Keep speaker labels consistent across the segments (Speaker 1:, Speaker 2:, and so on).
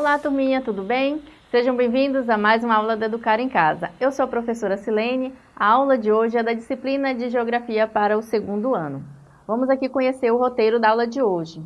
Speaker 1: Olá, turminha, tudo bem? Sejam bem-vindos a mais uma aula da Educar em Casa. Eu sou a professora Silene. A aula de hoje é da disciplina de Geografia para o segundo ano. Vamos aqui conhecer o roteiro da aula de hoje.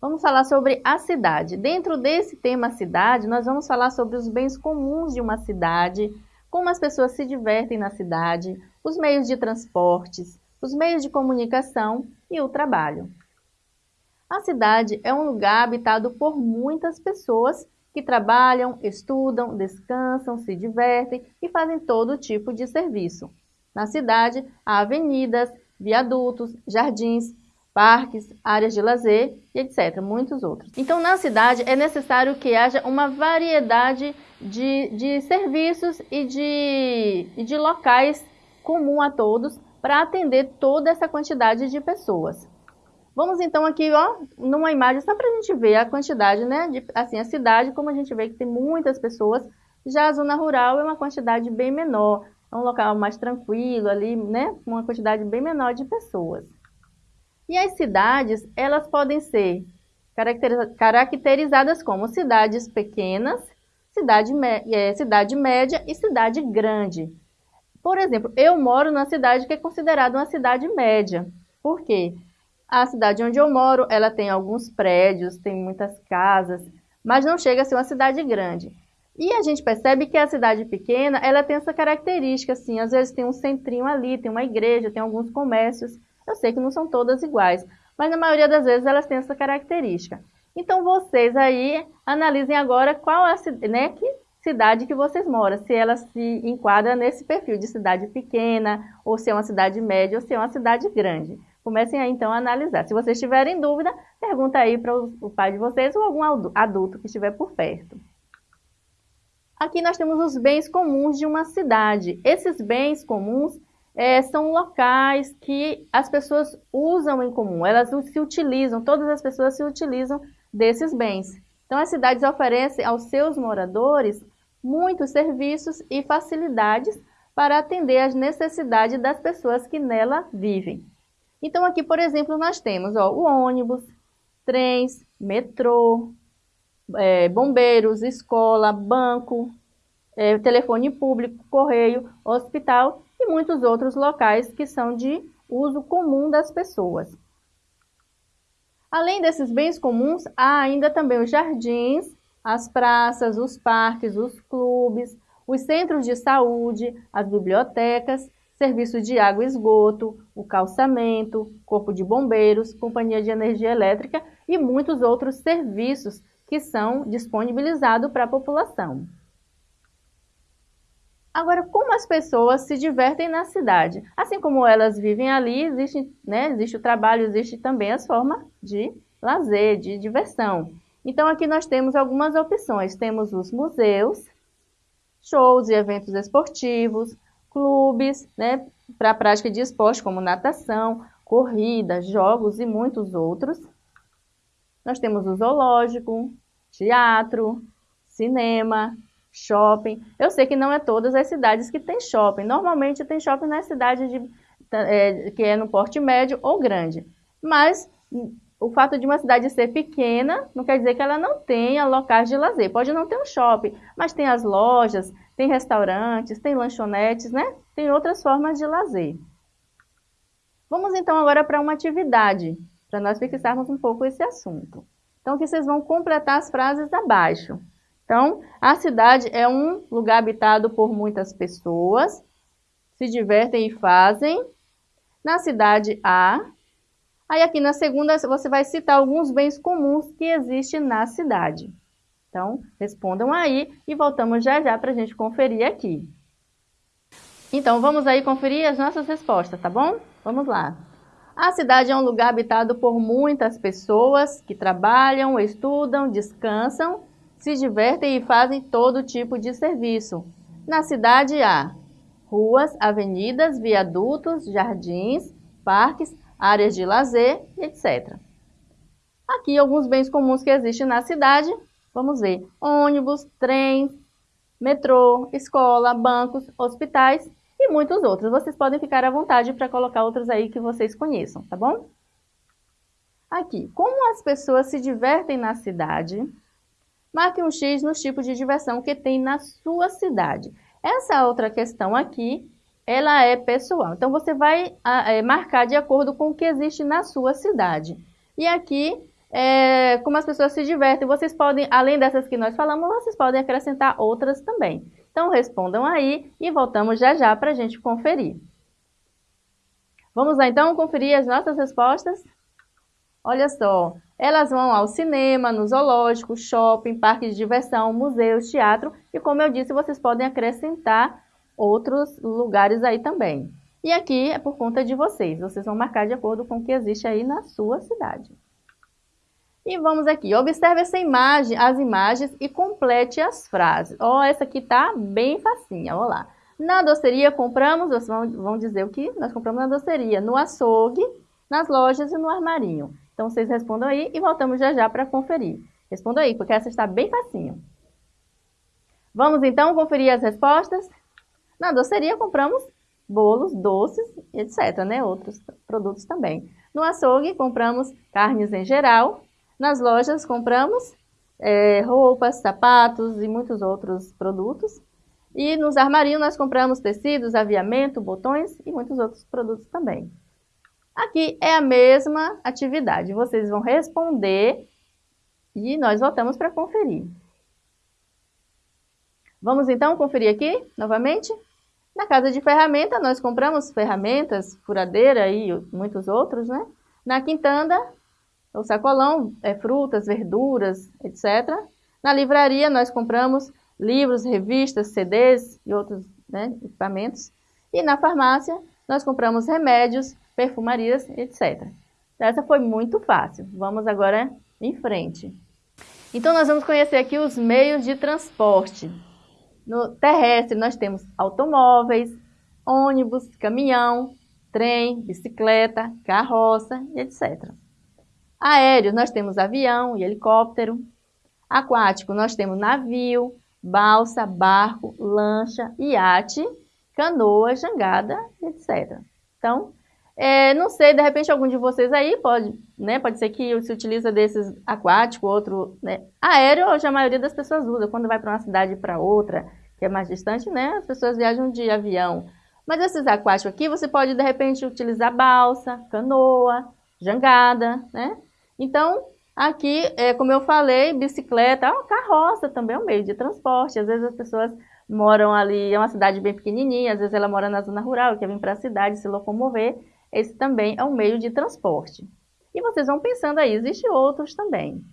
Speaker 1: Vamos falar sobre a cidade. Dentro desse tema cidade, nós vamos falar sobre os bens comuns de uma cidade, como as pessoas se divertem na cidade, os meios de transportes, os meios de comunicação e o trabalho. A cidade é um lugar habitado por muitas pessoas que trabalham, estudam, descansam, se divertem e fazem todo tipo de serviço. Na cidade, há avenidas, viadutos, jardins, parques, áreas de lazer e etc., muitos outros. Então, na cidade, é necessário que haja uma variedade de, de serviços e de, de locais comum a todos para atender toda essa quantidade de pessoas. Vamos então aqui, ó, numa imagem só para a gente ver a quantidade, né, de, assim, a cidade, como a gente vê que tem muitas pessoas, já a zona rural é uma quantidade bem menor, é um local mais tranquilo ali, né, uma quantidade bem menor de pessoas. E as cidades, elas podem ser caracterizadas como cidades pequenas, cidade, é, cidade média e cidade grande. Por exemplo, eu moro numa cidade que é considerada uma cidade média. Por quê? A cidade onde eu moro, ela tem alguns prédios, tem muitas casas, mas não chega a ser uma cidade grande. E a gente percebe que a cidade pequena, ela tem essa característica, assim, às vezes tem um centrinho ali, tem uma igreja, tem alguns comércios. Eu sei que não são todas iguais, mas na maioria das vezes elas têm essa característica. Então vocês aí analisem agora qual a né, que cidade que vocês moram, se ela se enquadra nesse perfil de cidade pequena, ou se é uma cidade média, ou se é uma cidade grande. Comecem aí então a analisar. Se vocês tiverem dúvida, pergunta aí para o pai de vocês ou algum adulto que estiver por perto. Aqui nós temos os bens comuns de uma cidade. Esses bens comuns é, são locais que as pessoas usam em comum, elas se utilizam, todas as pessoas se utilizam desses bens. Então as cidades oferecem aos seus moradores muitos serviços e facilidades para atender às necessidades das pessoas que nela vivem. Então aqui, por exemplo, nós temos ó, o ônibus, trens, metrô, é, bombeiros, escola, banco, é, telefone público, correio, hospital e muitos outros locais que são de uso comum das pessoas. Além desses bens comuns, há ainda também os jardins, as praças, os parques, os clubes, os centros de saúde, as bibliotecas serviço de água e esgoto, o calçamento, corpo de bombeiros, companhia de energia elétrica e muitos outros serviços que são disponibilizados para a população. Agora, como as pessoas se divertem na cidade? Assim como elas vivem ali, existe, né, existe o trabalho, existe também as formas de lazer, de diversão. Então, aqui nós temos algumas opções. Temos os museus, shows e eventos esportivos, clubes né, para a prática de esporte como natação, corrida, jogos e muitos outros. Nós temos o zoológico, teatro, cinema, shopping. Eu sei que não é todas as cidades que tem shopping. Normalmente tem shopping nas cidades de, é, que é no porte médio ou grande. Mas o fato de uma cidade ser pequena não quer dizer que ela não tenha locais de lazer. Pode não ter um shopping, mas tem as lojas, tem restaurantes, tem lanchonetes, né? Tem outras formas de lazer. Vamos então agora para uma atividade, para nós fixarmos um pouco esse assunto. Então, que vocês vão completar as frases abaixo. Então, a cidade é um lugar habitado por muitas pessoas, se divertem e fazem. Na cidade há. Aí aqui na segunda você vai citar alguns bens comuns que existem na cidade. Então, respondam aí e voltamos já já para a gente conferir aqui. Então, vamos aí conferir as nossas respostas, tá bom? Vamos lá. A cidade é um lugar habitado por muitas pessoas que trabalham, estudam, descansam, se divertem e fazem todo tipo de serviço. Na cidade há ruas, avenidas, viadutos, jardins, parques, áreas de lazer, etc. Aqui alguns bens comuns que existem na cidade, Vamos ver, ônibus, trens, metrô, escola, bancos, hospitais e muitos outros. Vocês podem ficar à vontade para colocar outros aí que vocês conheçam, tá bom? Aqui, como as pessoas se divertem na cidade? Marque um X nos tipos de diversão que tem na sua cidade. Essa outra questão aqui, ela é pessoal. Então, você vai é, marcar de acordo com o que existe na sua cidade. E aqui, é, como as pessoas se divertem, vocês podem, além dessas que nós falamos, vocês podem acrescentar outras também. Então, respondam aí e voltamos já já para a gente conferir. Vamos lá, então, conferir as nossas respostas? Olha só, elas vão ao cinema, no zoológico, shopping, parque de diversão, museus, teatro e, como eu disse, vocês podem acrescentar outros lugares aí também. E aqui é por conta de vocês, vocês vão marcar de acordo com o que existe aí na sua cidade. E vamos aqui, observe essa imagem, as imagens e complete as frases. Ó, oh, essa aqui tá bem facinha, olha lá. Na doceria compramos, vocês vão, vão dizer o que nós compramos na doceria, no açougue, nas lojas e no armarinho. Então, vocês respondam aí e voltamos já já para conferir. Respondam aí, porque essa está bem facinho. Vamos então conferir as respostas? Na doceria compramos bolos, doces, etc, né? Outros produtos também. No açougue compramos carnes em geral. Nas lojas compramos é, roupas, sapatos e muitos outros produtos. E nos armarinhos nós compramos tecidos, aviamento, botões e muitos outros produtos também. Aqui é a mesma atividade. Vocês vão responder e nós voltamos para conferir. Vamos então conferir aqui novamente? Na casa de ferramenta, nós compramos ferramentas, furadeira e muitos outros, né? Na quintanda, o sacolão, é, frutas, verduras, etc. Na livraria, nós compramos livros, revistas, CDs e outros né, equipamentos. E na farmácia, nós compramos remédios, perfumarias, etc. Essa foi muito fácil. Vamos agora em frente. Então, nós vamos conhecer aqui os meios de transporte. No terrestre, nós temos automóveis, ônibus, caminhão, trem, bicicleta, carroça, etc. Aéreo, nós temos avião e helicóptero. Aquático, nós temos navio, balsa, barco, lancha, iate, canoa, jangada, etc. Então, é, não sei, de repente algum de vocês aí pode, né? Pode ser que se utiliza desses aquático, outro, né? Aéreo, hoje a maioria das pessoas usa. Quando vai para uma cidade para outra, que é mais distante, né? As pessoas viajam de avião. Mas esses aquáticos aqui, você pode de repente utilizar balsa, canoa, jangada, né? Então, aqui, é, como eu falei, bicicleta, ó, carroça também é um meio de transporte. Às vezes as pessoas moram ali, é uma cidade bem pequenininha, às vezes ela mora na zona rural, quer vir para a cidade se locomover esse também é um meio de transporte. E vocês vão pensando aí, existem outros também.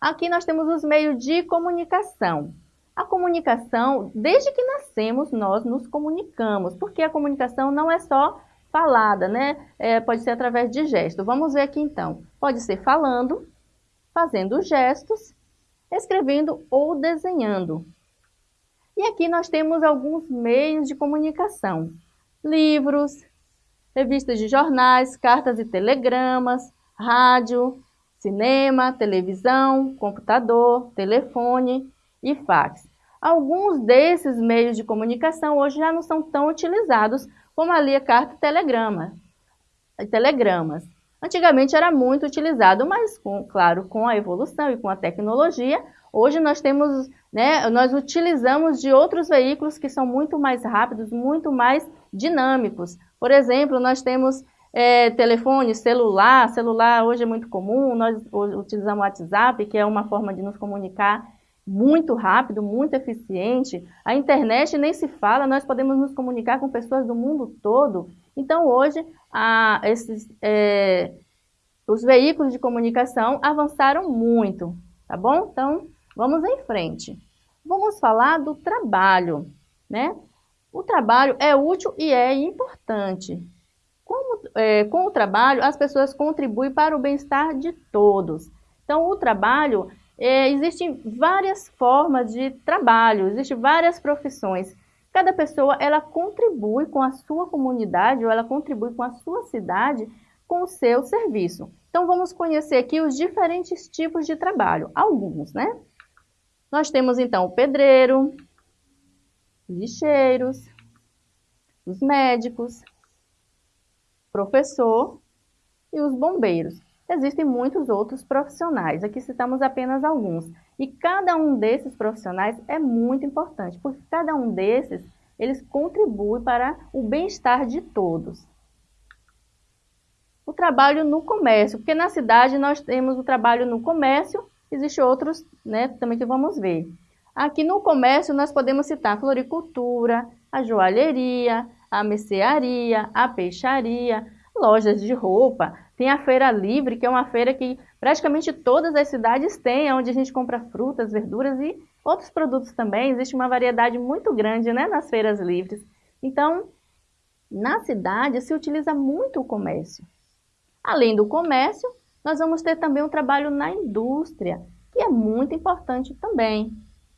Speaker 1: Aqui nós temos os meios de comunicação. A comunicação, desde que nascemos, nós nos comunicamos, porque a comunicação não é só falada, né? É, pode ser através de gestos. Vamos ver aqui então. Pode ser falando, fazendo gestos, escrevendo ou desenhando. E aqui nós temos alguns meios de comunicação livros, revistas de jornais, cartas e telegramas, rádio, cinema, televisão, computador, telefone e fax. Alguns desses meios de comunicação hoje já não são tão utilizados como a carta e telegrama, telegramas. Antigamente era muito utilizado, mas, com, claro, com a evolução e com a tecnologia, hoje nós temos, né, nós utilizamos de outros veículos que são muito mais rápidos, muito mais dinâmicos. Por exemplo, nós temos é, telefone, celular, celular hoje é muito comum, nós utilizamos o WhatsApp, que é uma forma de nos comunicar muito rápido, muito eficiente. A internet nem se fala, nós podemos nos comunicar com pessoas do mundo todo. Então, hoje, a, esses, é, os veículos de comunicação avançaram muito, tá bom? Então, vamos em frente. Vamos falar do trabalho, né? O trabalho é útil e é importante. Como, é, com o trabalho, as pessoas contribuem para o bem-estar de todos. Então, o trabalho, é, existem várias formas de trabalho, existem várias profissões. Cada pessoa, ela contribui com a sua comunidade ou ela contribui com a sua cidade com o seu serviço. Então, vamos conhecer aqui os diferentes tipos de trabalho, alguns, né? Nós temos, então, o pedreiro, lixeiros, os médicos, professor e os bombeiros. Existem muitos outros profissionais, aqui citamos apenas alguns. E cada um desses profissionais é muito importante, porque cada um desses, eles contribuem para o bem-estar de todos. O trabalho no comércio, porque na cidade nós temos o trabalho no comércio, existem outros né, também que vamos ver. Aqui no comércio nós podemos citar a floricultura, a joalheria, a mercearia, a peixaria, lojas de roupa, tem a feira livre, que é uma feira que praticamente todas as cidades têm, onde a gente compra frutas, verduras e outros produtos também. Existe uma variedade muito grande né, nas feiras livres. Então, na cidade se utiliza muito o comércio. Além do comércio, nós vamos ter também um trabalho na indústria, que é muito importante também.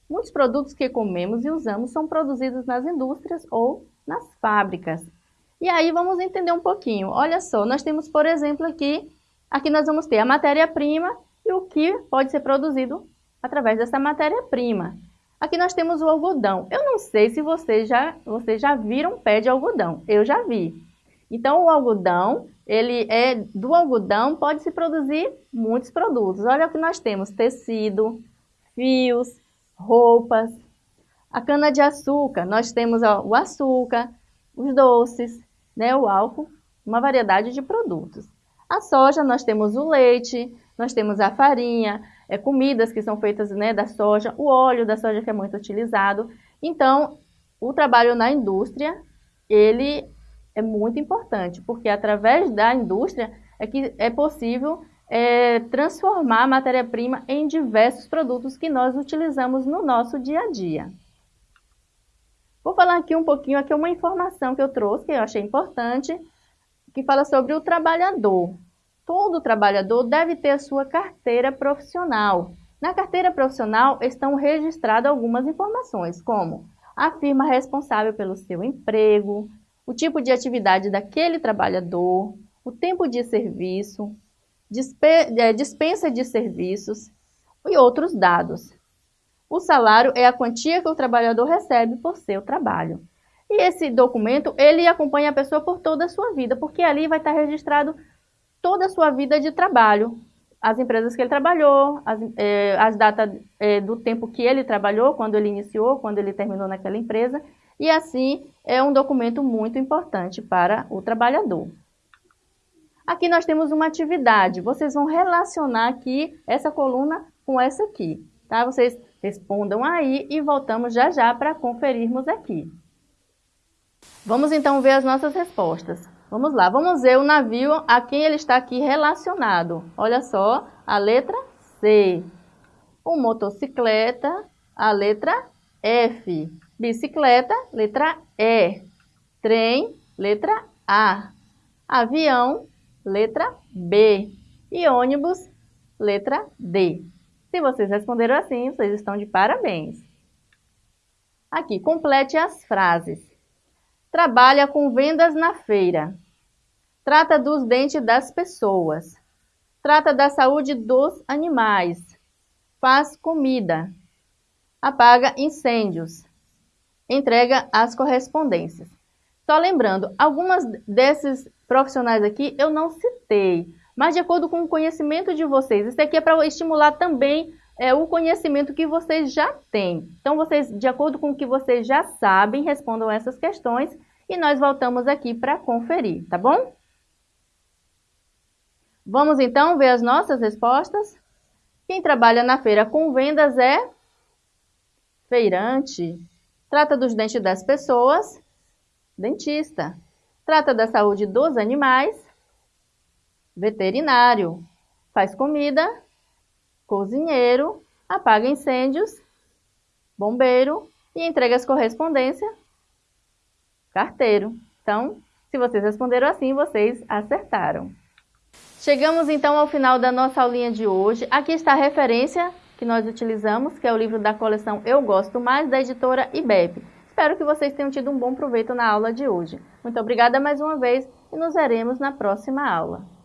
Speaker 1: Muitos produtos que comemos e usamos são produzidos nas indústrias ou nas fábricas. E aí vamos entender um pouquinho. Olha só, nós temos, por exemplo, aqui, aqui nós vamos ter a matéria-prima e o que pode ser produzido através dessa matéria-prima. Aqui nós temos o algodão. Eu não sei se vocês já, vocês já viram pé de algodão. Eu já vi. Então, o algodão, ele é do algodão, pode se produzir muitos produtos. Olha o que nós temos, tecido, fios, roupas. A cana-de-açúcar, nós temos ó, o açúcar, os doces, né, o álcool, uma variedade de produtos. A soja, nós temos o leite, nós temos a farinha, é, comidas que são feitas né, da soja, o óleo da soja que é muito utilizado. Então, o trabalho na indústria, ele é muito importante, porque através da indústria é que é possível é, transformar a matéria-prima em diversos produtos que nós utilizamos no nosso dia a dia. Vou falar aqui um pouquinho, aqui uma informação que eu trouxe, que eu achei importante, que fala sobre o trabalhador. Todo trabalhador deve ter a sua carteira profissional. Na carteira profissional estão registradas algumas informações, como a firma responsável pelo seu emprego, o tipo de atividade daquele trabalhador, o tempo de serviço, é, dispensa de serviços e outros dados. O salário é a quantia que o trabalhador recebe por seu trabalho. E esse documento, ele acompanha a pessoa por toda a sua vida, porque ali vai estar registrado toda a sua vida de trabalho, as empresas que ele trabalhou, as, é, as datas é, do tempo que ele trabalhou, quando ele iniciou, quando ele terminou naquela empresa, e assim é um documento muito importante para o trabalhador. Aqui nós temos uma atividade, vocês vão relacionar aqui essa coluna com essa aqui, tá? Vocês respondam aí e voltamos já já para conferirmos aqui. Vamos então ver as nossas respostas. Vamos lá, vamos ver o navio a quem ele está aqui relacionado. Olha só, a letra C. O motocicleta, a letra F. Bicicleta, letra E. Trem, letra A. Avião, letra B. E ônibus, letra D. Se vocês responderam assim, vocês estão de parabéns. Aqui, complete as frases. Trabalha com vendas na feira. Trata dos dentes das pessoas. Trata da saúde dos animais. Faz comida. Apaga incêndios. Entrega as correspondências. Só lembrando, algumas desses profissionais aqui eu não citei, mas de acordo com o conhecimento de vocês. Isso aqui é para estimular também é, o conhecimento que vocês já têm. Então, vocês, de acordo com o que vocês já sabem, respondam essas questões e nós voltamos aqui para conferir, tá bom? Vamos então ver as nossas respostas? Quem trabalha na feira com vendas é feirante. Trata dos dentes das pessoas, dentista. Trata da saúde dos animais, veterinário, faz comida, cozinheiro, apaga incêndios, bombeiro e entrega as correspondências, carteiro. Então, se vocês responderam assim, vocês acertaram. Chegamos então ao final da nossa aulinha de hoje. Aqui está a referência que nós utilizamos, que é o livro da coleção Eu Gosto Mais, da editora IBEP. Espero que vocês tenham tido um bom proveito na aula de hoje. Muito obrigada mais uma vez e nos veremos na próxima aula.